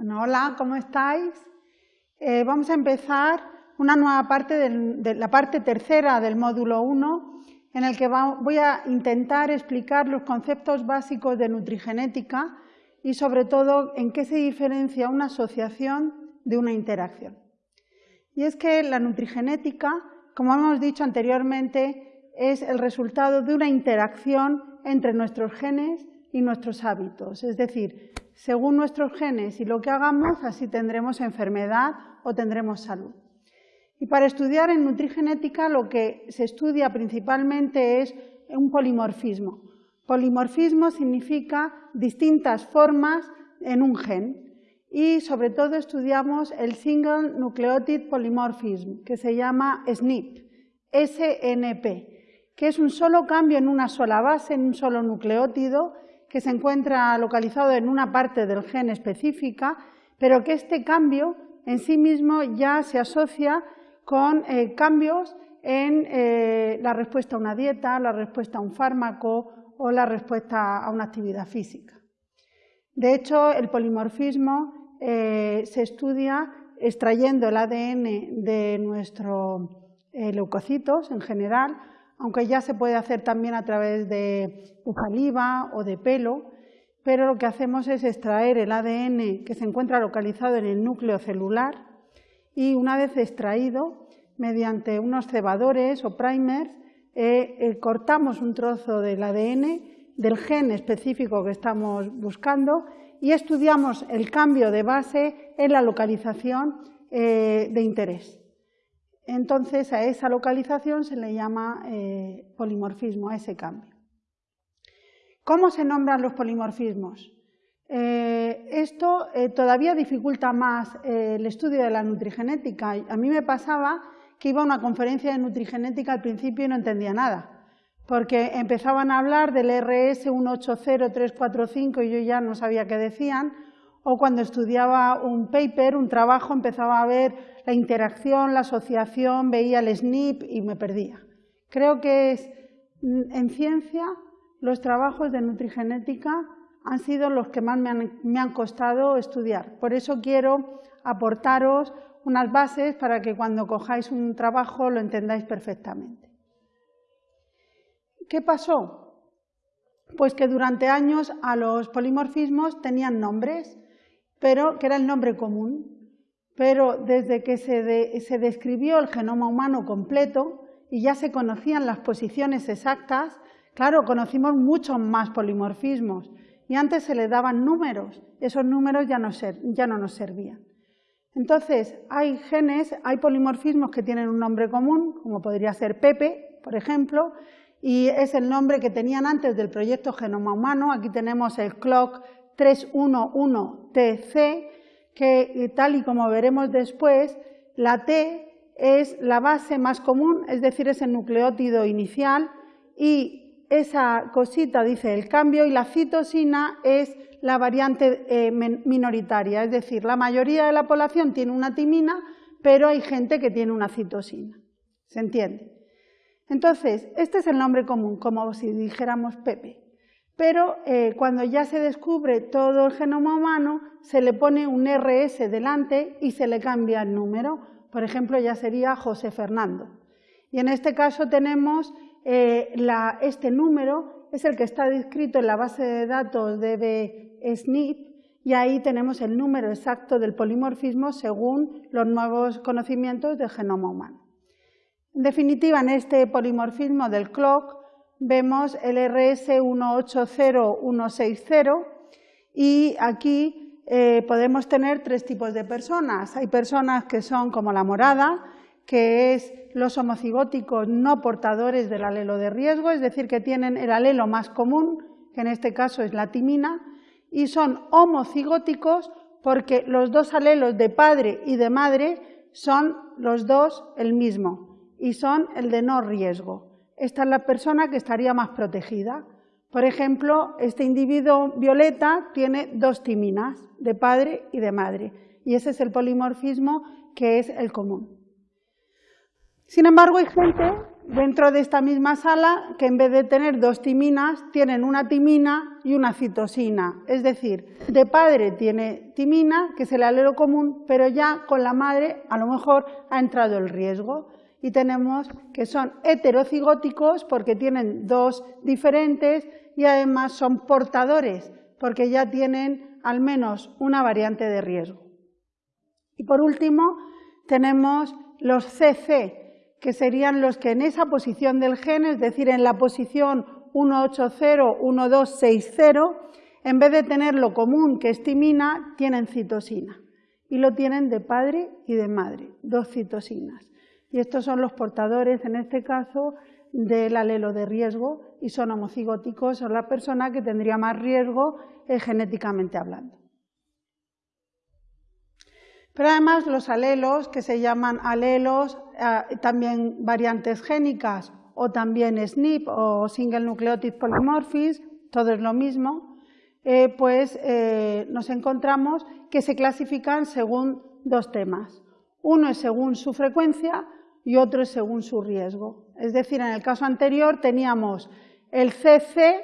Hola, ¿cómo estáis? Eh, vamos a empezar una nueva parte de la parte tercera del módulo 1, en el que voy a intentar explicar los conceptos básicos de nutrigenética y sobre todo en qué se diferencia una asociación de una interacción. Y es que la nutrigenética, como hemos dicho anteriormente, es el resultado de una interacción entre nuestros genes y nuestros hábitos, es decir, según nuestros genes y lo que hagamos, así tendremos enfermedad o tendremos salud. Y para estudiar en nutrigenética lo que se estudia principalmente es un polimorfismo. Polimorfismo significa distintas formas en un gen y sobre todo estudiamos el Single Nucleotide Polymorphism, que se llama SNP, SNP, que es un solo cambio en una sola base, en un solo nucleótido, que se encuentra localizado en una parte del gen específica, pero que este cambio en sí mismo ya se asocia con eh, cambios en eh, la respuesta a una dieta, la respuesta a un fármaco o la respuesta a una actividad física. De hecho, el polimorfismo eh, se estudia extrayendo el ADN de nuestros leucocitos en general, aunque ya se puede hacer también a través de saliva o de pelo, pero lo que hacemos es extraer el ADN que se encuentra localizado en el núcleo celular y una vez extraído, mediante unos cebadores o primers, eh, eh, cortamos un trozo del ADN del gen específico que estamos buscando y estudiamos el cambio de base en la localización eh, de interés. Entonces a esa localización se le llama eh, polimorfismo, a ese cambio. ¿Cómo se nombran los polimorfismos? Eh, esto eh, todavía dificulta más el estudio de la nutrigenética. A mí me pasaba que iba a una conferencia de nutrigenética al principio y no entendía nada, porque empezaban a hablar del RS 180345 y yo ya no sabía qué decían, o cuando estudiaba un paper, un trabajo, empezaba a ver la interacción, la asociación, veía el SNP y me perdía. Creo que es, mm, en ciencia los trabajos de nutrigenética han sido los que más me han, me han costado estudiar. Por eso quiero aportaros unas bases para que cuando cojáis un trabajo lo entendáis perfectamente. ¿Qué pasó? Pues que durante años a los polimorfismos tenían nombres pero que era el nombre común. Pero desde que se, describió el genoma humano completo y ya se conocían las posiciones exactas, claro, conocimos muchos más polimorfismos y antes se le daban números, esos números ya no, ya no nos servían. Entonces, hay genes, hay polimorfismos que tienen un nombre común, como podría ser Pepe, por ejemplo, y es el nombre que tenían antes del proyecto Genoma Humano. Aquí tenemos el CLOCK 311TC, que eh, tal y como veremos después, la T es la base más común, es decir, es el nucleótido inicial, y esa cosita dice el cambio, y la citosina es la variante eh, minoritaria, es decir, la mayoría de la población tiene una timina, pero hay gente que tiene una citosina. ¿Se entiende? Entonces, este es el nombre común, como si dijéramos Pepe pero eh, cuando ya se descubre todo el genoma humano, se le pone un RS delante y se le cambia el número. Por ejemplo, ya sería José Fernando. Y en este caso tenemos eh, este número, es el que está descrito en la base de datos de SNP, y ahí tenemos el número exacto del polimorfismo según los nuevos conocimientos del genoma humano. En definitiva, en este polimorfismo del clock, vemos el RS180160 y aquí eh, podemos tener tres tipos de personas. Hay personas que son como la morada, que es los homocigóticos no portadores del alelo de riesgo, es decir, que tienen el alelo más común, que en este caso es la timina, y son homocigóticos porque los dos alelos de padre y de madre son los dos el mismo y son el de no riesgo esta es la persona que estaría más protegida. Por ejemplo, este individuo violeta tiene dos timinas, de padre y de madre, y ese es el polimorfismo que es el común. Sin embargo, hay gente dentro de esta misma sala que en vez de tener dos timinas, tienen una timina y una citosina. Es decir, de padre tiene timina, que es el alelo común, pero ya con la madre a lo mejor ha entrado el riesgo. Y tenemos que son heterocigóticos porque tienen dos diferentes y además son portadores porque ya tienen al menos una variante de riesgo. Y por último, tenemos los CC, que serían los que en esa posición del gen, es decir, en la posición 180, 1260, en vez de tener lo común que es timina, tienen citosina. Y lo tienen de padre y de madre, dos citosinas. Y estos son los portadores, en este caso, del alelo de riesgo y son homocigóticos, son la persona que tendría más riesgo eh, genéticamente hablando. Pero además los alelos, que se llaman alelos, eh, también variantes génicas o también SNP o Single Nucleotide Polymorphism, todo es lo mismo, eh, pues nos encontramos que se clasifican según dos temas. Uno es según su frecuencia y otro es según su riesgo. Es decir, en el caso anterior teníamos el CC,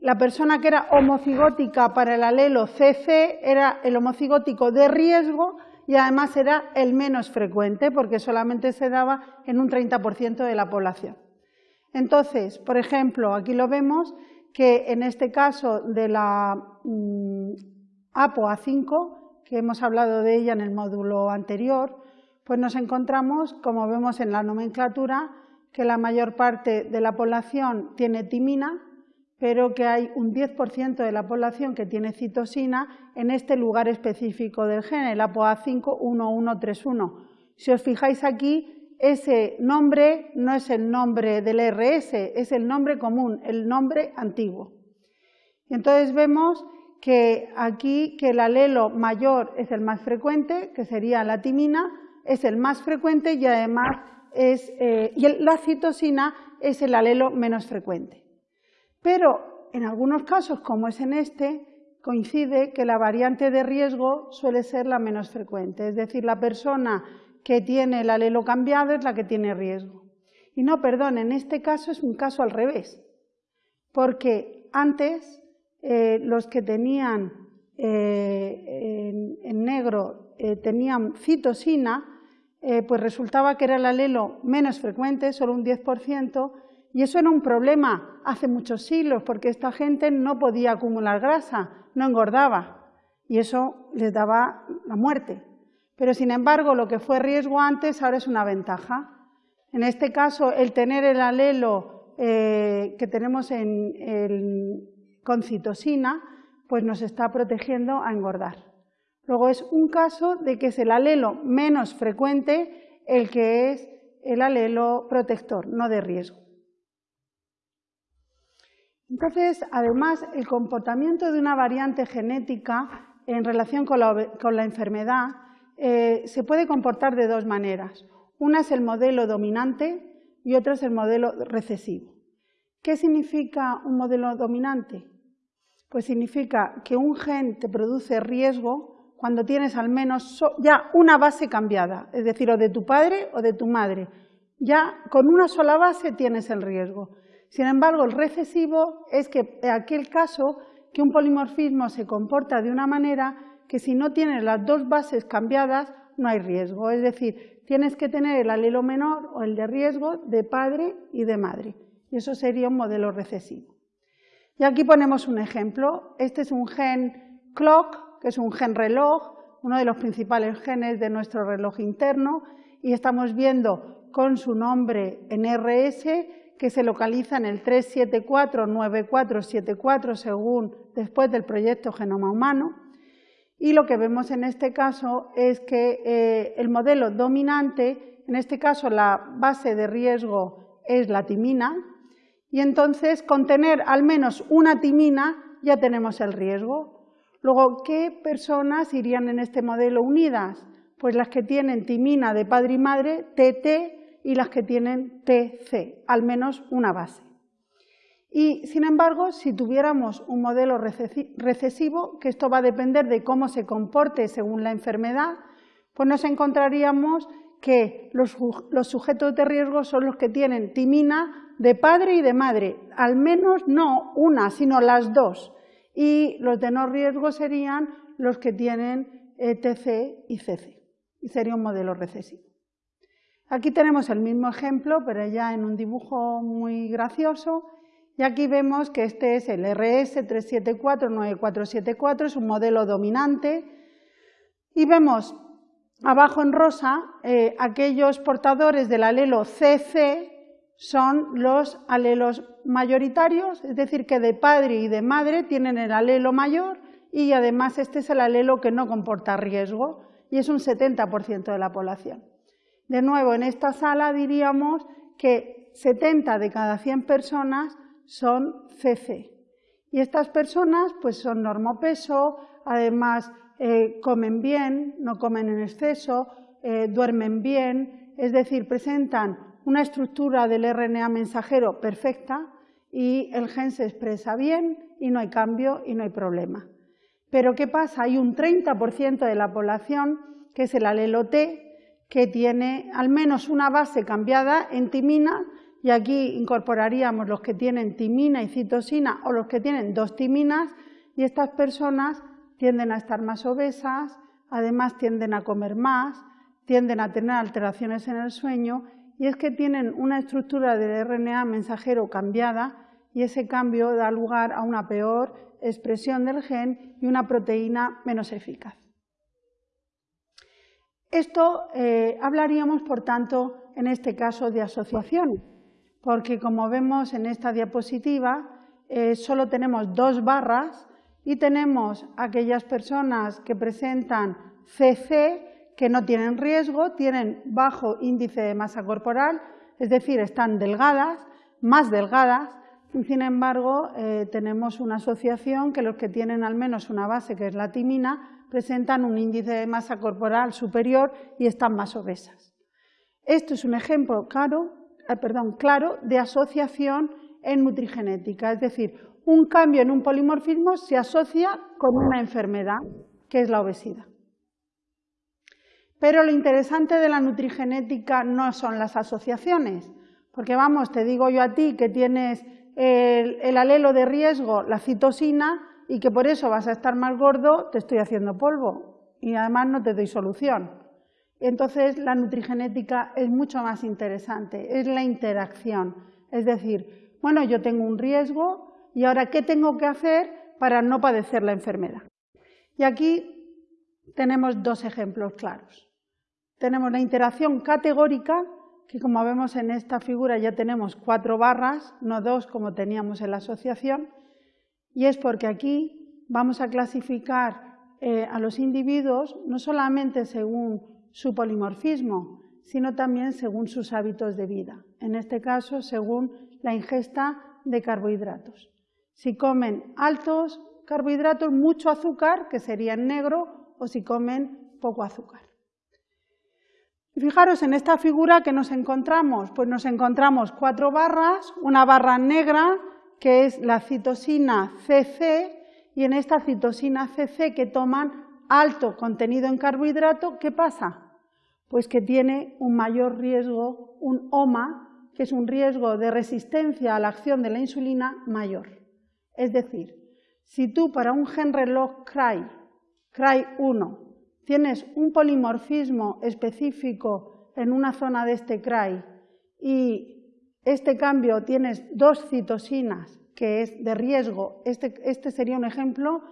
la persona que era homocigótica para el alelo CC era el homocigótico de riesgo y además era el menos frecuente porque solamente se daba en un 30% de la población. Entonces, por ejemplo, aquí lo vemos que en este caso de la mm, APOA5, que hemos hablado de ella en el módulo anterior, pues nos encontramos, como vemos en la nomenclatura, que la mayor parte de la población tiene timina, pero que hay un 10% de la población que tiene citosina en este lugar específico del gen, el APOA51131. Si os fijáis aquí, ese nombre no es el nombre del RS, es el nombre común, el nombre antiguo. Entonces vemos que aquí que el alelo mayor es el más frecuente, que sería la timina, es el más frecuente y además es, eh, y la citosina es el alelo menos frecuente. Pero en algunos casos, como es en este, coincide que la variante de riesgo suele ser la menos frecuente, es decir, la persona que tiene el alelo cambiado es la que tiene riesgo. Y no, perdón, en este caso es un caso al revés, porque antes eh, los que tenían eh, en, negro tenían citosina, pues resultaba que era el alelo menos frecuente, solo un 10%, y eso era un problema hace muchos siglos, porque esta gente no podía acumular grasa, no engordaba, y eso les daba la muerte. Pero sin embargo, lo que fue riesgo antes ahora es una ventaja. En este caso, el tener el alelo eh, que tenemos en, con citosina, pues nos está protegiendo a engordar. Luego es un caso de que es el alelo menos frecuente el que es el alelo protector, no de riesgo. Entonces, además, el comportamiento de una variante genética en relación con la, enfermedad eh, se puede comportar de dos maneras. Una es el modelo dominante y otra es el modelo recesivo. ¿Qué significa un modelo dominante? Pues significa que un gen te produce riesgo cuando tienes al menos ya una base cambiada, es decir, o de tu padre o de tu madre. Ya con una sola base tienes el riesgo. Sin embargo, el recesivo es que en aquel caso que un polimorfismo se comporta de una manera que si no tienes las dos bases cambiadas no hay riesgo. Es decir, tienes que tener el alelo menor o el de riesgo de padre y de madre. Y eso sería un modelo recesivo. Y aquí ponemos un ejemplo. Este es un gen clock, que es un gen reloj, uno de los principales genes de nuestro reloj interno, y estamos viendo con su nombre en RS que se localiza en el 3749474 según después del proyecto Genoma Humano. Y lo que vemos en este caso es que eh, el modelo dominante, en este caso la base de riesgo es la timina, y entonces con tener al menos una timina ya tenemos el riesgo. Luego, ¿qué personas irían en este modelo unidas? Pues las que tienen timina de padre y madre, TT, y las que tienen TC, al menos una base. Y, sin embargo, si tuviéramos un modelo recesivo, que esto va a depender de cómo se comporte según la enfermedad, pues nos encontraríamos que los, sujetos de riesgo son los que tienen timina de padre y de madre, al menos no una, sino las dos. Y los de no riesgo serían los que tienen e TC y CC, y sería un modelo recesivo. Aquí tenemos el mismo ejemplo, pero ya en un dibujo muy gracioso, y aquí vemos que este es el RS374-9474, es un modelo dominante, y vemos abajo en rosa eh, aquellos portadores del alelo CC son los alelos mayoritarios, es decir, que de padre y de madre tienen el alelo mayor y además este es el alelo que no comporta riesgo y es un 70% de la población. De nuevo, en esta sala diríamos que 70 de cada 100 personas son CC. Y estas personas pues son normopeso, además eh, comen bien, no comen en exceso, eh, duermen bien, es decir, presentan una estructura del RNA mensajero perfecta y el gen se expresa bien y no hay cambio y no hay problema. Pero ¿qué pasa? Hay un 30% de la población, que es el alelo T, que tiene al menos una base cambiada en timina, y aquí incorporaríamos los que tienen timina y citosina o los que tienen dos timinas, y estas personas tienden a estar más obesas, además tienden a comer más, tienden a tener alteraciones en el sueño, y es que tienen una estructura del RNA mensajero cambiada, y ese cambio da lugar a una peor expresión del gen y una proteína menos eficaz. Esto eh, hablaríamos, por tanto, en este caso de asociación, porque como vemos en esta diapositiva, eh, solo tenemos dos barras y tenemos aquellas personas que presentan CC, que no tienen riesgo, tienen bajo índice de masa corporal, es decir, están delgadas, más delgadas, y sin embargo eh, tenemos una asociación que los que tienen al menos una base, que es la timina, presentan un índice de masa corporal superior y están más obesas. Esto es un ejemplo claro, eh, perdón, claro de asociación en nutrigenética, es decir, un cambio en un polimorfismo se asocia con una enfermedad, que es la obesidad. Pero lo interesante de la nutrigenética no son las asociaciones, porque vamos, te digo yo a ti que tienes el, alelo de riesgo, la citosina, y que por eso vas a estar más gordo, te estoy haciendo polvo y además no te doy solución. Entonces la nutrigenética es mucho más interesante, es la interacción. Es decir, bueno, yo tengo un riesgo y ahora ¿qué tengo que hacer para no padecer la enfermedad? Y aquí tenemos dos ejemplos claros. Tenemos la interacción categórica que como vemos en esta figura ya tenemos cuatro barras, no dos como teníamos en la asociación, y es porque aquí vamos a clasificar eh, a los individuos no solamente según su polimorfismo, sino también según sus hábitos de vida, en este caso según la ingesta de carbohidratos. Si comen altos carbohidratos, mucho azúcar, que sería en negro, o si comen poco azúcar. Fijaros en esta figura que nos encontramos, pues nos encontramos cuatro barras, una barra negra que es la citosina CC y en esta citosina CC que toman alto contenido en carbohidrato, ¿qué pasa? Pues que tiene un mayor riesgo, un OMA, que es un riesgo de resistencia a la acción de la insulina mayor. Es decir, si tú para un gen reloj CRY, CRY1, tienes un polimorfismo específico en una zona de este CRY y este cambio tienes dos citosinas que es de riesgo, este, este sería un ejemplo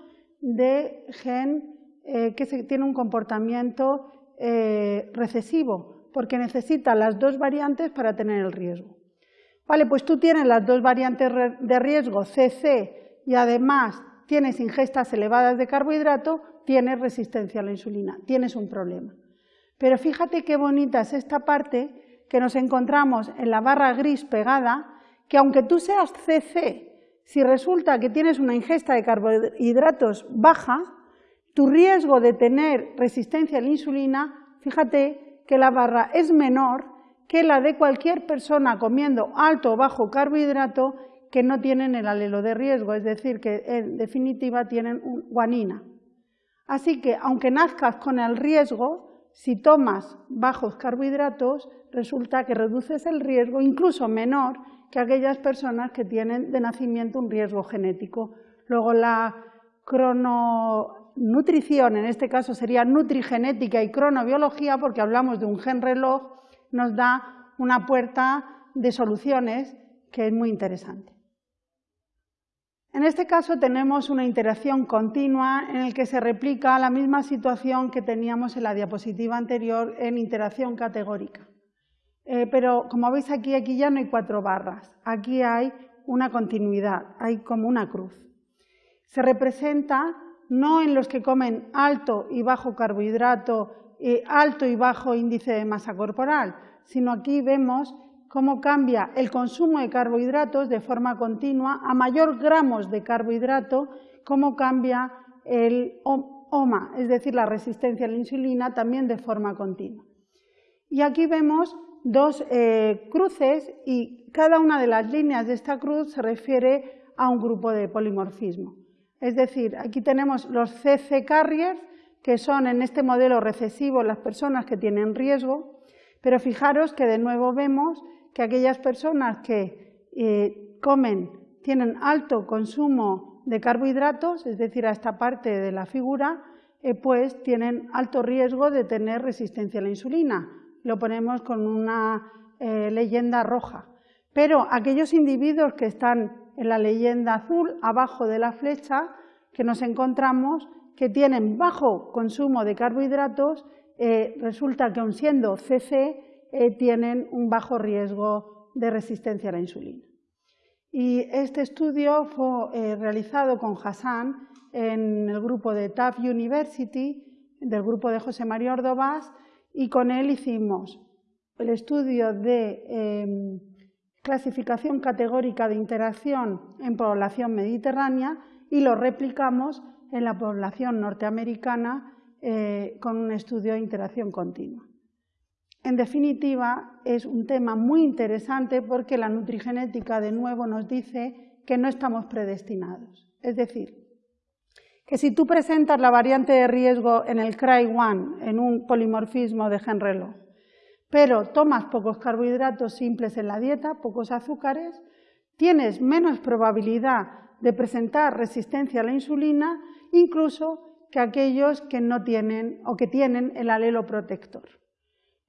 de gen eh, que tiene un comportamiento eh, recesivo, porque necesita las dos variantes para tener el riesgo. Vale, pues tú tienes las dos variantes de riesgo, CC, y además tienes ingestas elevadas de carbohidrato, tienes resistencia a la insulina, tienes un problema. Pero fíjate qué bonita es esta parte que nos encontramos en la barra gris pegada, que aunque tú seas CC, si resulta que tienes una ingesta de carbohidratos baja, tu riesgo de tener resistencia a la insulina, fíjate que la barra es menor que la de cualquier persona comiendo alto o bajo carbohidrato que no tienen el alelo de riesgo, es decir, que en definitiva tienen guanina. Así que, aunque nazcas con el riesgo, si tomas bajos carbohidratos, resulta que reduces el riesgo incluso menor que aquellas personas que tienen de nacimiento un riesgo genético. Luego la crononutrición, en este caso sería nutrigenética y cronobiología, porque hablamos de un gen reloj, nos da una puerta de soluciones que es muy interesante. En este caso tenemos una interacción continua en la que se replica la misma situación que teníamos en la diapositiva anterior en interacción categórica. Eh, pero como veis aquí, aquí ya no hay cuatro barras, aquí hay una continuidad, hay como una cruz. Se representa no en los que comen alto y bajo carbohidrato, eh, alto y bajo índice de masa corporal, sino aquí vemos cómo cambia el consumo de carbohidratos de forma continua, a mayor gramos de carbohidrato, cómo cambia el OMA, es decir, la resistencia a la insulina, también de forma continua. Y aquí vemos dos eh, cruces y cada una de las líneas de esta cruz se refiere a un grupo de polimorfismo. Es decir, aquí tenemos los CC carriers, que son en este modelo recesivo las personas que tienen riesgo, pero fijaros que de nuevo vemos que aquellas personas que eh, comen, tienen alto consumo de carbohidratos, es decir, a esta parte de la figura, eh, pues tienen alto riesgo de tener resistencia a la insulina, lo ponemos con una eh, leyenda roja. Pero aquellos individuos que están en la leyenda azul, abajo de la flecha, que nos encontramos que tienen bajo consumo de carbohidratos, resulta que aun siendo CC, eh, tienen un bajo riesgo de resistencia a la insulina. Y este estudio fue realizado con Hassan en el grupo de TAF University, del grupo de José María Ordovás, y con él hicimos el estudio de em, clasificación categórica de interacción en población mediterránea y lo replicamos en la población norteamericana eh, con un estudio de interacción continua. En definitiva, es un tema muy interesante porque la nutrigenética de nuevo nos dice que no estamos predestinados. Es decir, que si tú presentas la variante de riesgo en el CRY1, en un polimorfismo de gen reloj, pero tomas pocos carbohidratos simples en la dieta, pocos azúcares, tienes menos probabilidad de presentar resistencia a la insulina, incluso que aquellos que no tienen o que tienen el alelo protector.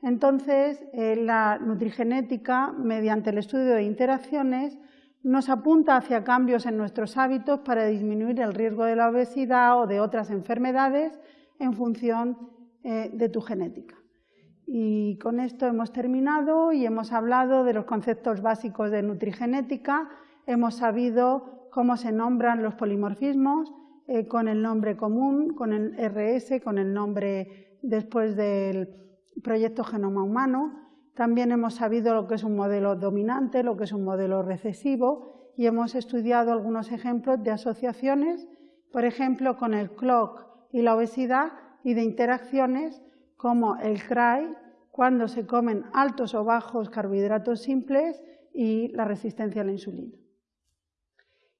Entonces, eh, la nutrigenética, mediante el estudio de interacciones, nos apunta hacia cambios en nuestros hábitos para disminuir el riesgo de la obesidad o de otras enfermedades en función eh, de tu genética. Y con esto hemos terminado y hemos hablado de los conceptos básicos de nutrigenética, hemos sabido cómo se nombran los polimorfismos eh, con el nombre común, con el RS, con el nombre después del proyecto Genoma Humano, también hemos sabido lo que es un modelo dominante, lo que es un modelo recesivo y hemos estudiado algunos ejemplos de asociaciones, por ejemplo, con el clock y la obesidad y de interacciones como el CRY, cuando se comen altos o bajos carbohidratos simples y la resistencia a la insulina.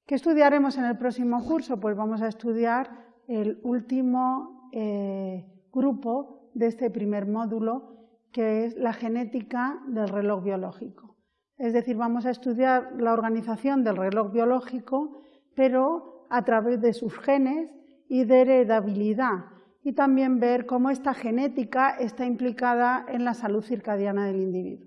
¿Qué estudiaremos en el próximo curso? Pues vamos a estudiar el último eh, grupo de este primer módulo, que es la genética del reloj biológico. Es decir, vamos a estudiar la organización del reloj biológico, pero a través de sus genes y de heredabilidad, y también ver cómo esta genética está implicada en la salud circadiana del individuo.